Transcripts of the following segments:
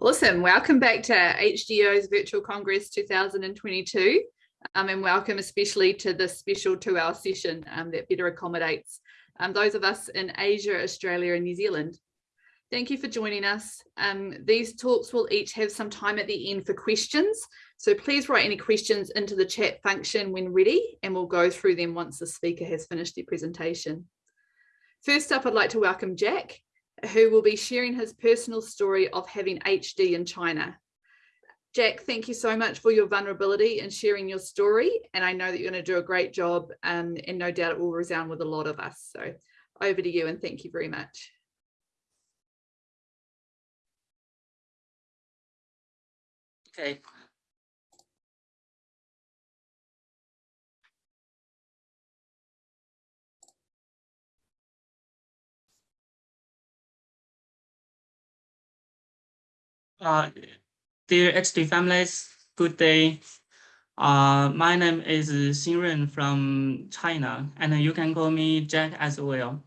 Awesome. Welcome back to HDYO's Virtual Congress 2022 um, and welcome especially to this special two-hour session um, that better accommodates um, those of us in Asia, Australia and New Zealand. Thank you for joining us. Um, these talks will each have some time at the end for questions, so please write any questions into the chat function when ready and we'll go through them once the speaker has finished their presentation. First up, I'd like to welcome Jack who will be sharing his personal story of having HD in China. Jack, thank you so much for your vulnerability and sharing your story. And I know that you're going to do a great job um, and no doubt it will resound with a lot of us. So over to you and thank you very much. Okay, Uh, dear HD families, good day. Uh, my name is Xinren from China, and you can call me Jack as well.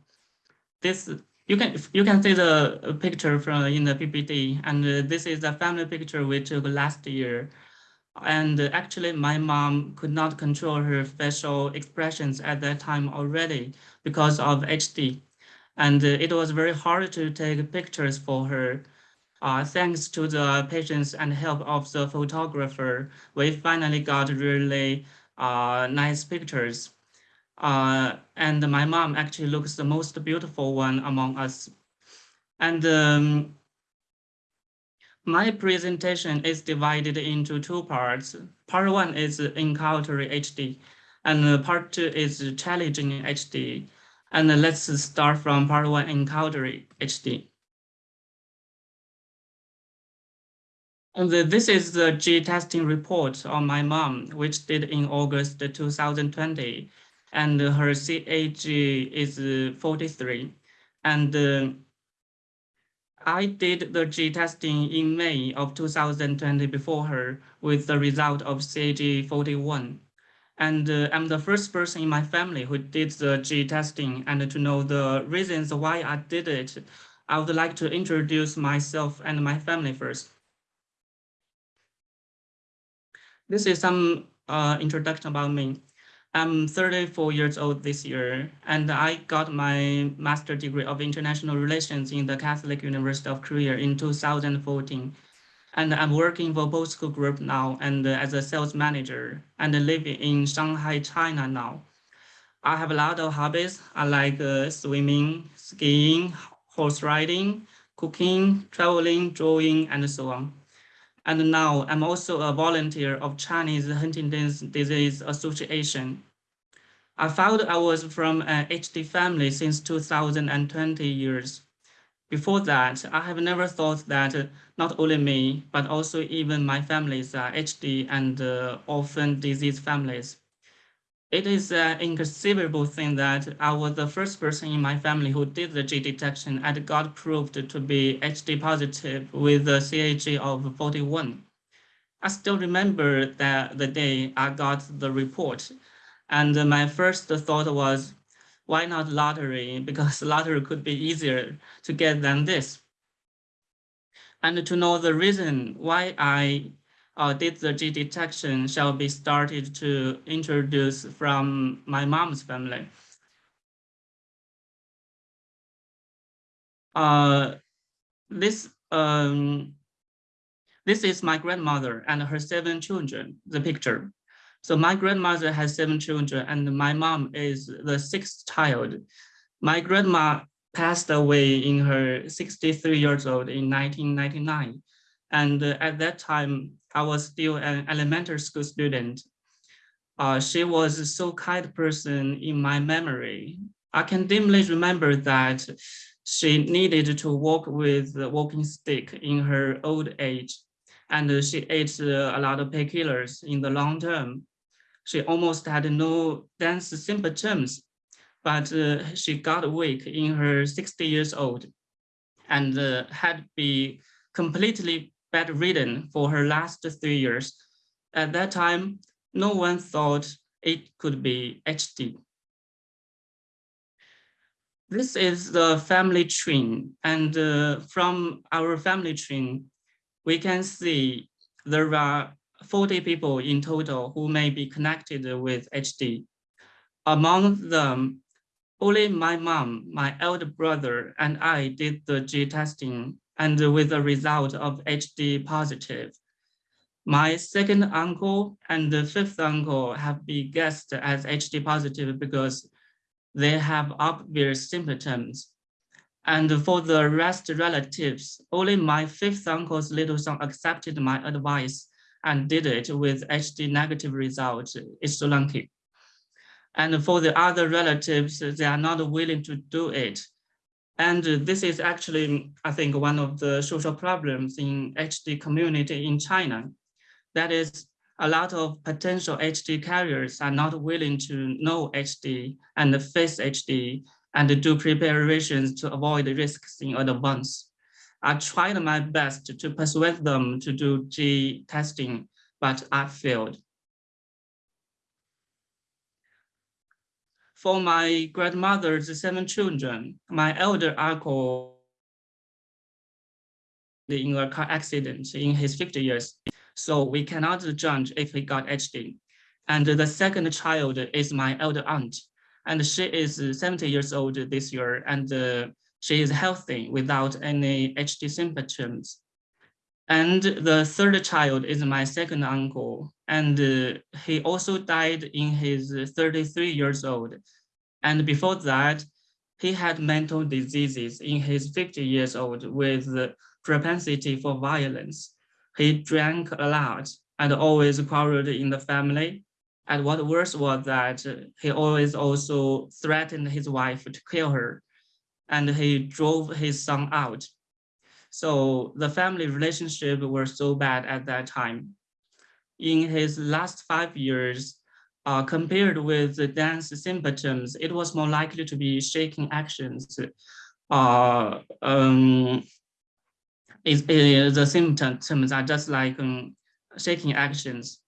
This you can you can see the picture from in the PPT, and this is the family picture we took last year. And actually, my mom could not control her facial expressions at that time already because of HD, and it was very hard to take pictures for her. Uh, thanks to the patience and help of the photographer, we finally got really uh, nice pictures. Uh, and my mom actually looks the most beautiful one among us. And um, my presentation is divided into two parts. Part one is encountering HD, and part two is challenging HD. And let's start from part one, encountering HD. And this is the G testing report on my mom, which did in August 2020. And her CAG is 43. And uh, I did the G testing in May of 2020 before her with the result of CAG 41. And uh, I'm the first person in my family who did the G testing and to know the reasons why I did it. I would like to introduce myself and my family first. This is some uh, introduction about me. I'm 34 years old this year, and I got my master degree of international relations in the Catholic University of Korea in 2014. And I'm working for Bosco Group now and as a sales manager and living in Shanghai, China now. I have a lot of hobbies. I like uh, swimming, skiing, horse riding, cooking, traveling, drawing, and so on. And now I'm also a volunteer of Chinese Huntington's Disease Association. I found I was from an HD family since 2020 years. Before that, I have never thought that not only me, but also even my families are HD and uh, orphan disease families. It is an inconceivable thing that I was the first person in my family who did the G detection and got proved to be HD positive with a CAG of 41. I still remember that the day I got the report and my first thought was, why not lottery? Because lottery could be easier to get than this. And to know the reason why I uh, did the G detection shall be started to introduce from my mom's family. Uh, this um, this is my grandmother and her seven children, the picture. So my grandmother has seven children and my mom is the sixth child. My grandma passed away in her 63 years old in 1999. And uh, at that time, I was still an elementary school student. Uh, she was a so kind person in my memory. I can dimly remember that she needed to walk with the walking stick in her old age, and she ate a lot of painkillers in the long term. She almost had no dance symptoms, but uh, she got weak in her 60 years old and uh, had been completely bedridden for her last three years. At that time, no one thought it could be HD. This is the family tree, and uh, from our family tree, we can see there are 40 people in total who may be connected with HD. Among them, only my mom, my elder brother, and I did the G testing and with a result of HD positive. My second uncle and the fifth uncle have been guessed as HD positive because they have obvious symptoms. And for the rest relatives, only my fifth uncle's little son accepted my advice and did it with HD negative result. It's so lucky. And for the other relatives, they are not willing to do it. And this is actually, I think, one of the social problems in HD community in China. That is, a lot of potential HD carriers are not willing to know HD and face HD and do preparations to avoid risks in advance. I tried my best to persuade them to do G testing, but I failed. For my grandmother's seven children, my elder uncle in a car accident in his 50 years. So we cannot judge if he got HD. And the second child is my elder aunt, and she is 70 years old this year, and uh, she is healthy without any HD symptoms. And the third child is my second uncle, and uh, he also died in his 33 years old. And before that, he had mental diseases in his 50 years old with propensity for violence. He drank a lot and always quarreled in the family. And what worse was that he always also threatened his wife to kill her and he drove his son out. So the family relationship were so bad at that time. In his last five years, uh, compared with the dance symptoms, it was more likely to be shaking actions. Uh, um, is, is the symptoms are just like um, shaking actions.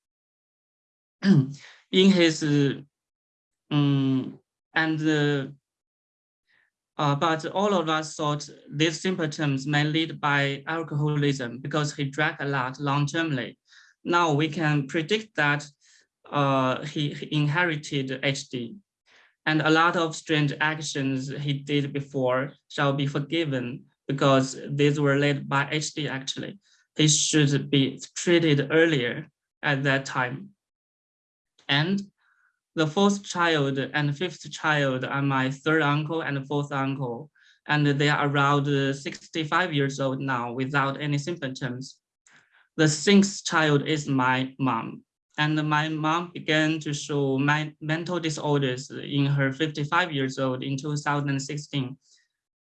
in his um, and uh, but all of us thought these symptoms may lead by alcoholism because he drank a lot long-termly. Now we can predict that uh, he, he inherited HD and a lot of strange actions he did before shall be forgiven because these were led by HD actually. He should be treated earlier at that time. And the fourth child and fifth child are my third uncle and fourth uncle, and they are around 65 years old now without any symptoms. The sixth child is my mom, and my mom began to show my mental disorders in her 55 years old in 2016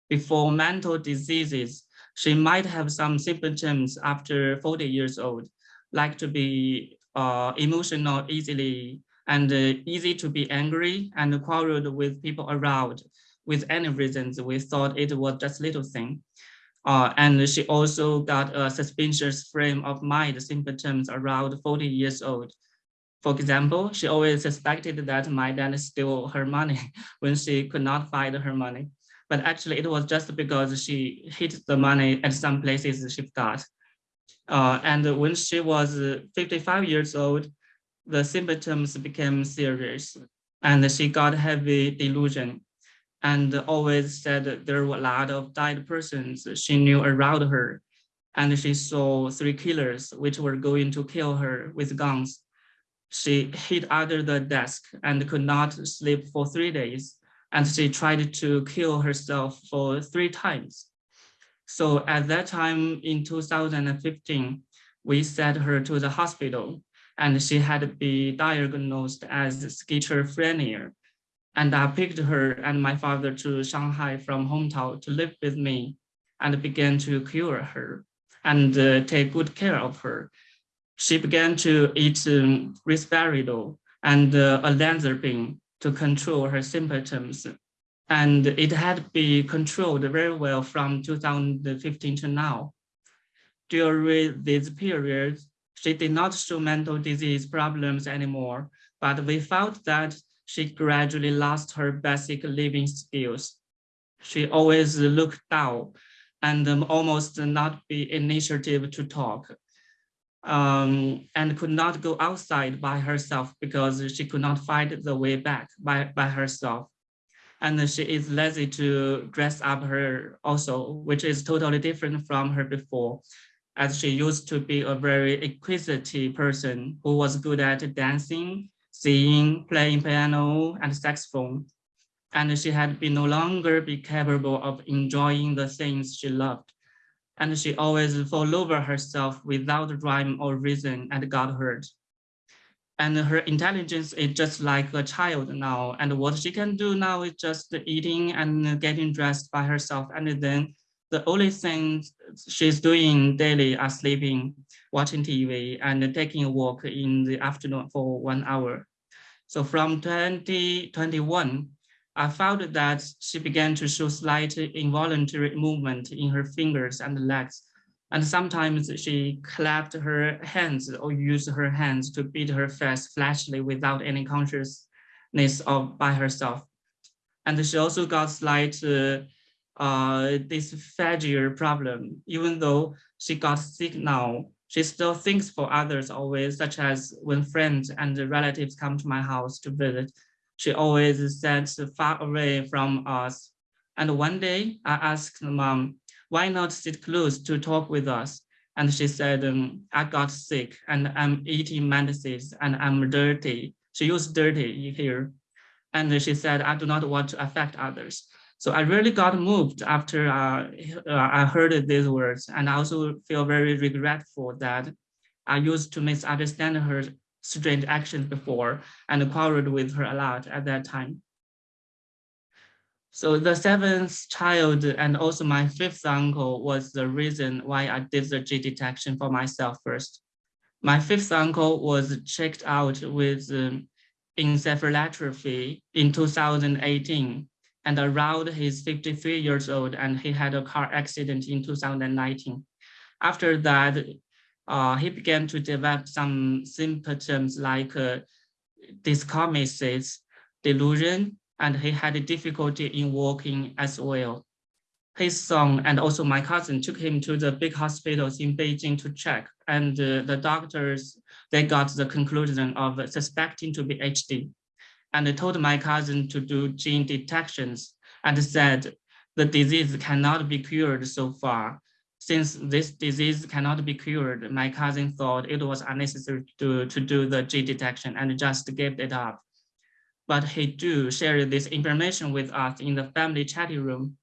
before mental diseases, she might have some symptoms after 40 years old, like to be uh, emotional easily and uh, easy to be angry and quarreled with people around with any reasons. We thought it was just little thing. Uh, and she also got a suspicious frame of mind symptoms around 40 years old. For example, she always suspected that my dad stole her money when she could not find her money but actually it was just because she hid the money at some places she got. Uh, and when she was 55 years old, the symptoms became serious and she got heavy delusion and always said there were a lot of dead persons she knew around her. And she saw three killers which were going to kill her with guns. She hid under the desk and could not sleep for three days and she tried to kill herself for three times. So at that time in 2015, we sent her to the hospital and she had been diagnosed as schizophrenia. And I picked her and my father to Shanghai from hometown to live with me and began to cure her and uh, take good care of her. She began to eat um, risperidone and uh, olanzapine to control her symptoms. And it had been controlled very well from 2015 to now. During this period, she did not show mental disease problems anymore, but we felt that she gradually lost her basic living skills. She always looked down and um, almost not be initiative to talk um, and could not go outside by herself because she could not find the way back by, by herself. And she is lazy to dress up her also, which is totally different from her before, as she used to be a very inquisitive person who was good at dancing, singing, playing piano, and saxophone. And she had been no longer be capable of enjoying the things she loved and she always fall over herself without rhyme or reason and got hurt. And her intelligence is just like a child now. And what she can do now is just eating and getting dressed by herself. And then the only thing she's doing daily are sleeping, watching TV, and taking a walk in the afternoon for one hour. So from 2021, I found that she began to show slight involuntary movement in her fingers and legs. And sometimes she clapped her hands or used her hands to beat her face flashly without any consciousness of by herself. And she also got slight uh, uh, dysphagia problem. Even though she got sick now, she still thinks for others always, such as when friends and relatives come to my house to visit, she always sat far away from us. And one day I asked mom, why not sit close to talk with us? And she said, um, I got sick and I'm eating medicines and I'm dirty. She used dirty here. And she said, I do not want to affect others. So I really got moved after uh, uh, I heard these words. And I also feel very regretful that I used to misunderstand her strange actions before and quarreled with her a lot at that time. So the seventh child and also my fifth uncle was the reason why I did the G detection for myself first. My fifth uncle was checked out with um, encephalopathy in 2018 and around he's 53 years old and he had a car accident in 2019. After that, uh, he began to develop some symptoms like uh, delusion, and he had difficulty in walking as well. His son and also my cousin took him to the big hospitals in Beijing to check, and uh, the doctors, they got the conclusion of suspecting to be HD. And told my cousin to do gene detections and said the disease cannot be cured so far since this disease cannot be cured, my cousin thought it was unnecessary to, to do the gene detection and just gave it up. But he do share this information with us in the family chatting room.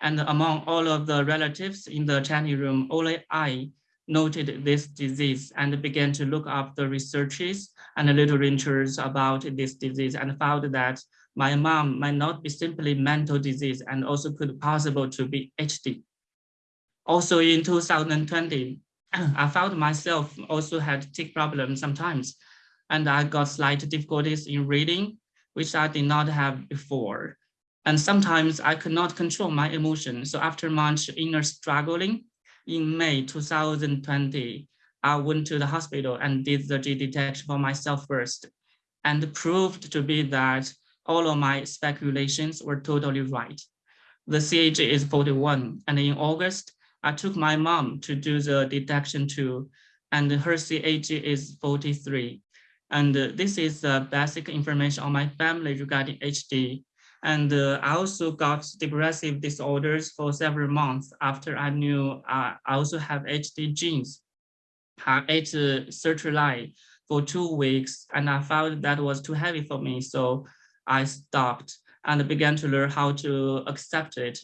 And among all of the relatives in the chatting room, only I noted this disease and began to look up the researches and literatures about this disease and found that my mom might not be simply mental disease and also could possible to be HD. Also in 2020, I found myself also had tic problems sometimes, and I got slight difficulties in reading, which I did not have before. And sometimes I could not control my emotion. So after much inner struggling, in May 2020, I went to the hospital and did the G detection for myself first, and proved to be that all of my speculations were totally right. The CAG is 41, and in August, I took my mom to do the detection too, and her CAG is 43. And this is the basic information on my family regarding HD. And uh, I also got depressive disorders for several months after I knew uh, I also have HD genes. I ate uh, sertraline for two weeks and I found that was too heavy for me. So I stopped and began to learn how to accept it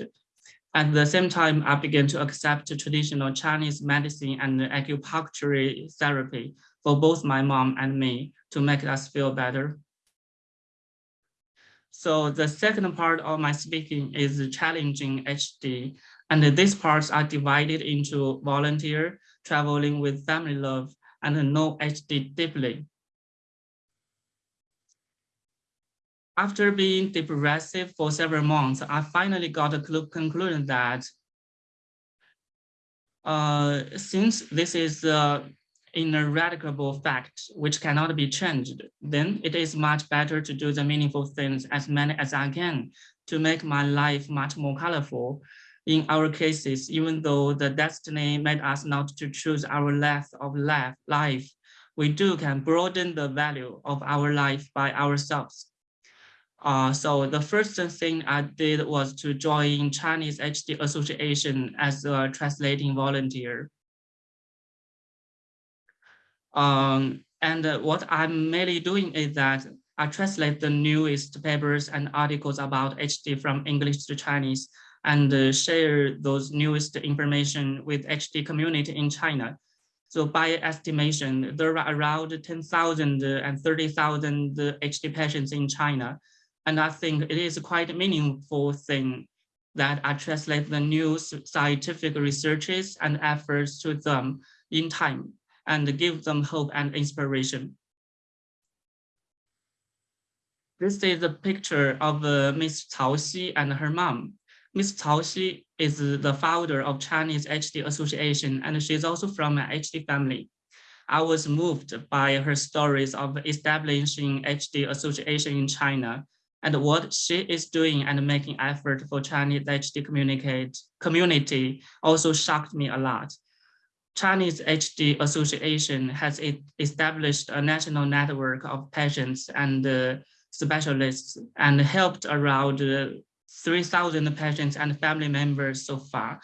at the same time, I began to accept traditional Chinese medicine and acupuncture therapy for both my mom and me to make us feel better. So the second part of my speaking is challenging HD. And these parts are divided into volunteer, traveling with family love, and know HD deeply. after being depressive for several months, I finally got a conclusion that uh, since this is uh, an ineradicable fact which cannot be changed, then it is much better to do the meaningful things as many as I can to make my life much more colorful. In our cases, even though the destiny made us not to choose our life of life, life, we do can broaden the value of our life by ourselves. Uh, so the first thing I did was to join Chinese HD Association as a translating volunteer. Um, and uh, what I'm mainly doing is that I translate the newest papers and articles about HD from English to Chinese and uh, share those newest information with HD community in China. So by estimation, there are around 10,000 and 30,000 HD patients in China. And I think it is quite a meaningful thing that I translate the new scientific researches and efforts to them in time and give them hope and inspiration. This is a picture of uh, Miss Cao Xi and her mom. Miss Cao Xi is the founder of Chinese HD Association, and she's also from an HD family. I was moved by her stories of establishing HD Association in China and what she is doing and making effort for Chinese HD communicate community also shocked me a lot. Chinese HD Association has established a national network of patients and uh, specialists and helped around uh, 3,000 patients and family members so far.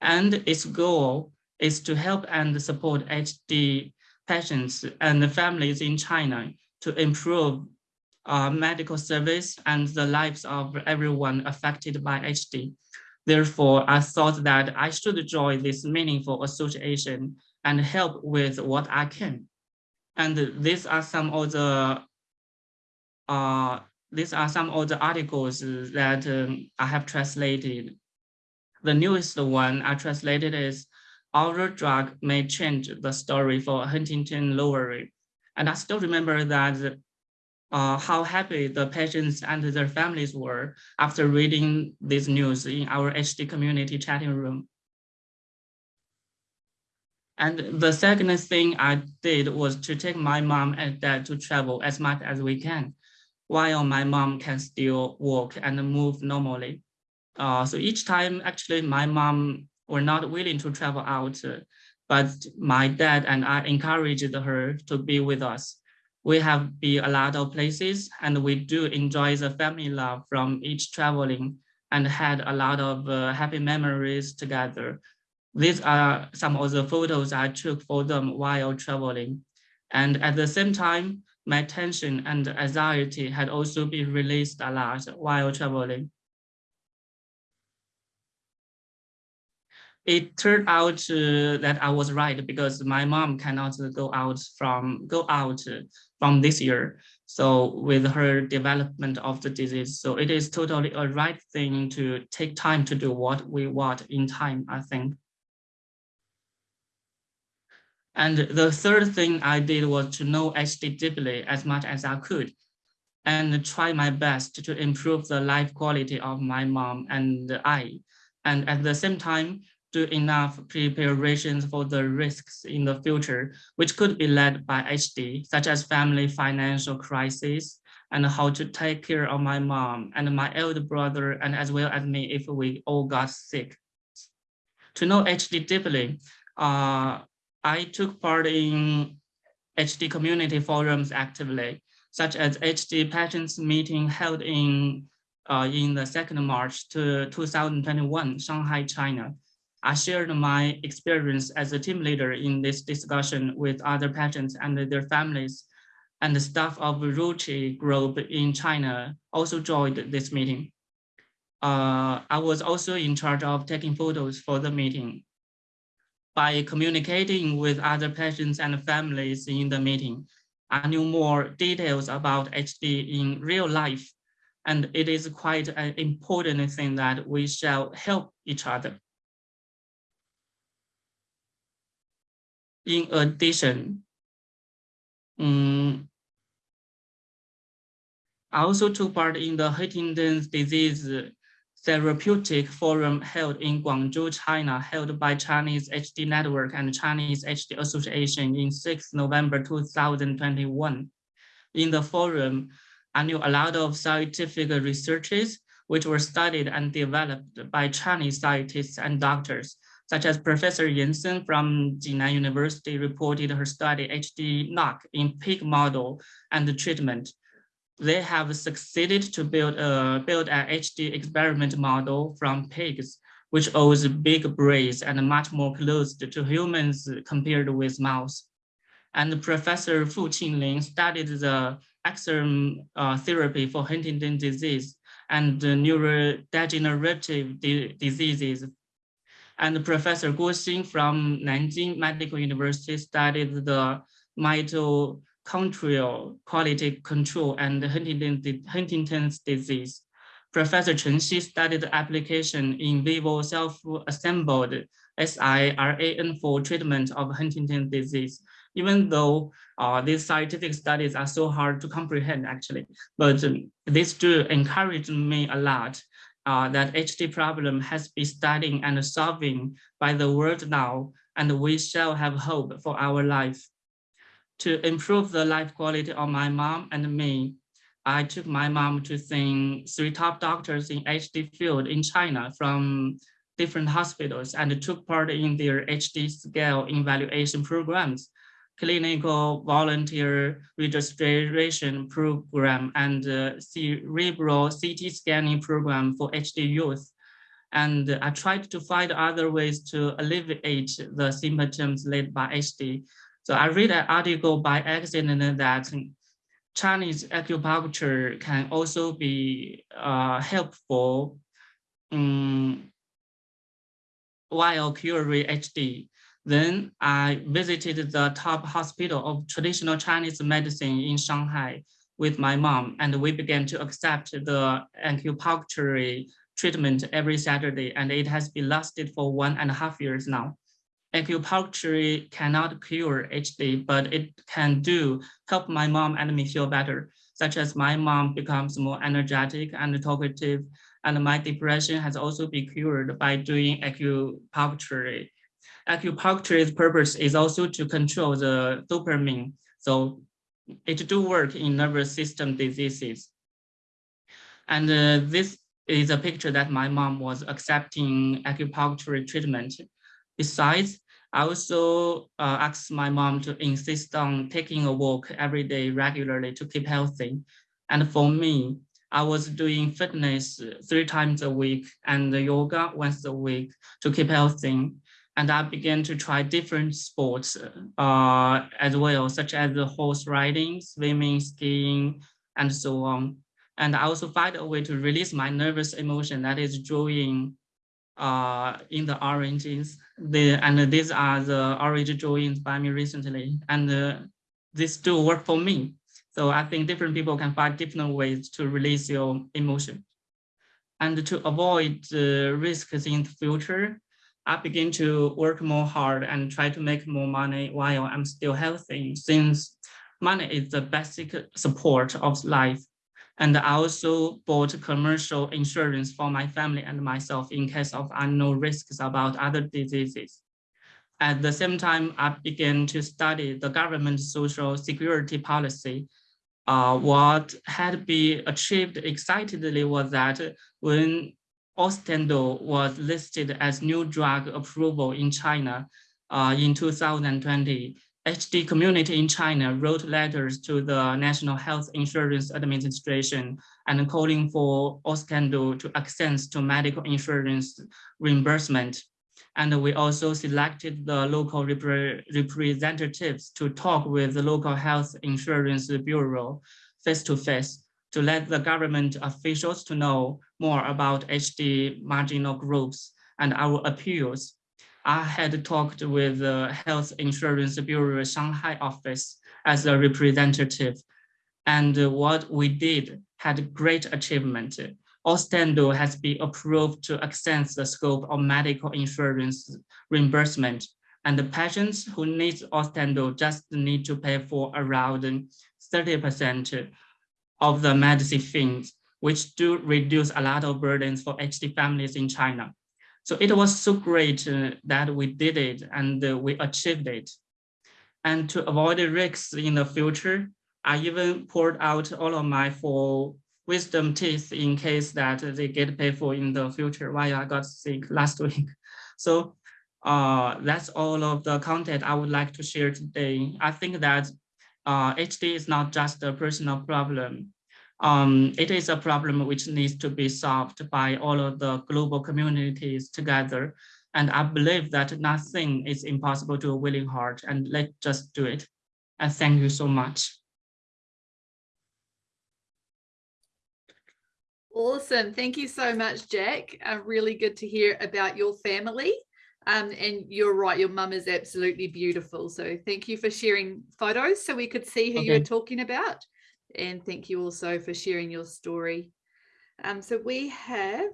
And its goal is to help and support HD patients and families in China to improve uh, medical service and the lives of everyone affected by HD. Therefore, I thought that I should join this meaningful association and help with what I can. And these are some of the uh, these are some of the articles that um, I have translated. The newest one I translated is Our Drug May Change the Story for Huntington Lowry. And I still remember that uh, how happy the patients and their families were after reading this news in our HD community chatting room. And the second thing I did was to take my mom and dad to travel as much as we can, while my mom can still walk and move normally. Uh, so each time, actually, my mom were not willing to travel out, but my dad and I encouraged her to be with us we have been a lot of places and we do enjoy the family love from each traveling and had a lot of uh, happy memories together. These are some of the photos I took for them while traveling. And at the same time, my tension and anxiety had also been released a lot while traveling. It turned out uh, that I was right because my mom cannot go out from go out from this year. So with her development of the disease, so it is totally a right thing to take time to do what we want in time, I think. And the third thing I did was to know HD deeply as much as I could and try my best to improve the life quality of my mom and I. And at the same time, do enough preparations for the risks in the future, which could be led by HD, such as family financial crisis, and how to take care of my mom and my elder brother, and as well as me if we all got sick. To know HD deeply, uh, I took part in HD community forums actively, such as HD Patients meeting held in uh, in the 2nd March to 2021, Shanghai, China, I shared my experience as a team leader in this discussion with other patients and their families, and the staff of Ruchi Group in China also joined this meeting. Uh, I was also in charge of taking photos for the meeting. By communicating with other patients and families in the meeting, I knew more details about HD in real life, and it is quite an important thing that we shall help each other. In addition, um, I also took part in the Huntington's disease therapeutic forum held in Guangzhou, China, held by Chinese HD Network and Chinese HD Association in 6 November 2021. In the forum, I knew a lot of scientific researches which were studied and developed by Chinese scientists and doctors, such as Professor Yansen from Jinan University reported her study HD knock in pig model and the treatment. They have succeeded to build a build an HD experiment model from pigs, which owes big brains and much more close to humans compared with mouse. And Professor Fu Qinling studied the axon uh, therapy for Huntington disease and neurodegenerative diseases and Professor Guo Xin from Nanjing Medical University studied the mitochondrial quality control and Huntington's disease. Professor Chen Xi studied the application in vivo self-assembled siRNA for treatment of Huntington disease, even though uh, these scientific studies are so hard to comprehend actually, but um, this do encourage me a lot uh, that HD problem has been studying and solving by the world now, and we shall have hope for our life. To improve the life quality of my mom and me, I took my mom to see three top doctors in HD field in China from different hospitals and took part in their HD scale evaluation programs clinical volunteer registration program and uh, cerebral CT scanning program for HD youth. And I tried to find other ways to alleviate the symptoms led by HD. So I read an article by accident that Chinese acupuncture can also be uh, helpful um, while curing HD. Then I visited the top hospital of traditional Chinese medicine in Shanghai with my mom, and we began to accept the acupuncture treatment every Saturday, and it has been lasted for one and a half years now. Acupuncture cannot cure HD, but it can do help my mom and me feel better, such as my mom becomes more energetic and talkative, and my depression has also been cured by doing acupuncture acupuncture's purpose is also to control the dopamine. So it do work in nervous system diseases. And uh, this is a picture that my mom was accepting acupuncture treatment. Besides, I also uh, asked my mom to insist on taking a walk every day regularly to keep healthy. And for me, I was doing fitness three times a week and yoga once a week to keep healthy and I began to try different sports uh, as well, such as horse riding, swimming, skiing, and so on. And I also find a way to release my nervous emotion that is drawing uh, in the oranges. The, and these are the orange drawings by me recently. And uh, this do work for me. So I think different people can find different ways to release your emotion. And to avoid the risks in the future, I begin to work more hard and try to make more money while I'm still healthy since money is the basic support of life. And I also bought commercial insurance for my family and myself in case of unknown risks about other diseases. At the same time, I began to study the government social security policy. Uh, what had been achieved excitedly was that when Austedo was listed as new drug approval in China uh, in 2020. HD community in China wrote letters to the National Health Insurance Administration and calling for Austedo to access to medical insurance reimbursement. And we also selected the local repre representatives to talk with the local health insurance bureau face to face to let the government officials to know more about HD marginal groups and our appeals. I had talked with the Health Insurance Bureau Shanghai office as a representative, and what we did had great achievement. Austedo has been approved to extend the scope of medical insurance reimbursement, and the patients who need Austedo just need to pay for around 30% of the medicine fees, which do reduce a lot of burdens for HD families in China. So it was so great uh, that we did it and uh, we achieved it. And to avoid risks in the future, I even poured out all of my four wisdom teeth in case that they get paid for in the future while I got sick last week. So uh, that's all of the content I would like to share today. I think that uh, HD is not just a personal problem. Um, it is a problem which needs to be solved by all of the global communities together. And I believe that nothing is impossible to a willing heart and let's just do it. And thank you so much. Awesome. Thank you so much, Jack. Uh, really good to hear about your family. Um, and you're right, your mum is absolutely beautiful. So thank you for sharing photos so we could see who Okay. you're talking about. And thank you also for sharing your story. Um, so we have,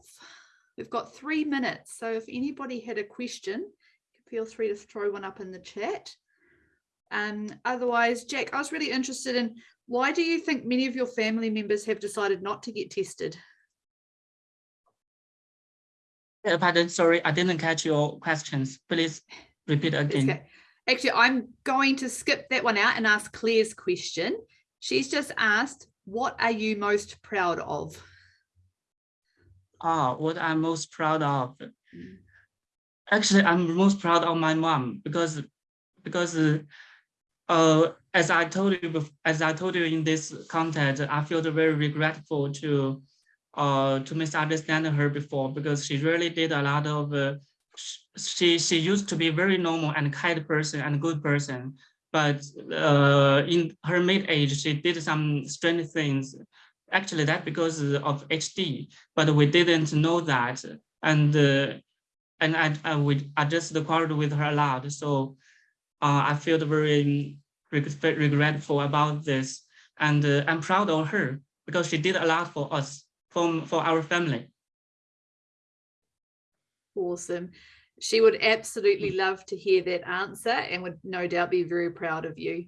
we've got three minutes. So if anybody had a question, feel free to throw one up in the chat. Um, otherwise, Jack, I was really interested in why do you think many of your family members have decided not to get tested? Yeah, pardon, sorry, I didn't catch your questions. Please repeat again. okay. Actually, I'm going to skip that one out and ask Claire's question. She's just asked, what are you most proud of? Ah, what I'm most proud of. Mm. Actually, I'm most proud of my mom because because uh, uh, as I told you as I told you in this content, I feel very regretful to uh to misunderstand her before because she really did a lot of uh, she she used to be very normal and kind person and good person. But uh in her mid age she did some strange things. Actually that because of hd but we didn't know that. And uh, and I, I would I just quarreled with her a lot. So uh, I feel very regretful about this, and uh, I'm proud of her because she did a lot for us, for for our family. Awesome. She would absolutely love to hear that answer and would no doubt be very proud of you.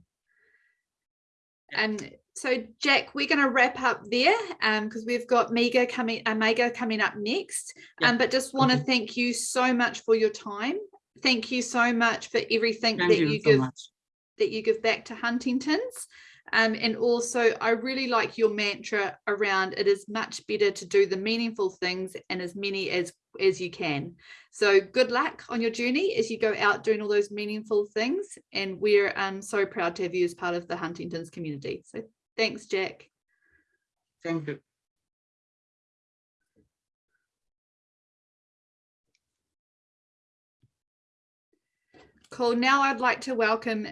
And so, Jack, we're going to wrap up there because we've got Mega coming, uh, Mega coming up next. Yeah. Um, but just want to Okay. thank you so much for your time. Thank you so much for everything Thank that you, you so give much. that you give back to Huntington's. Um, and also, I really like your mantra around it is much better to do the meaningful things and as many as as you can. So good luck on your journey as you go out doing all those meaningful things. And we're um, so proud to have you as part of the Huntington's community. So thanks, Jack. Thank you. Cool. Now I'd like to welcome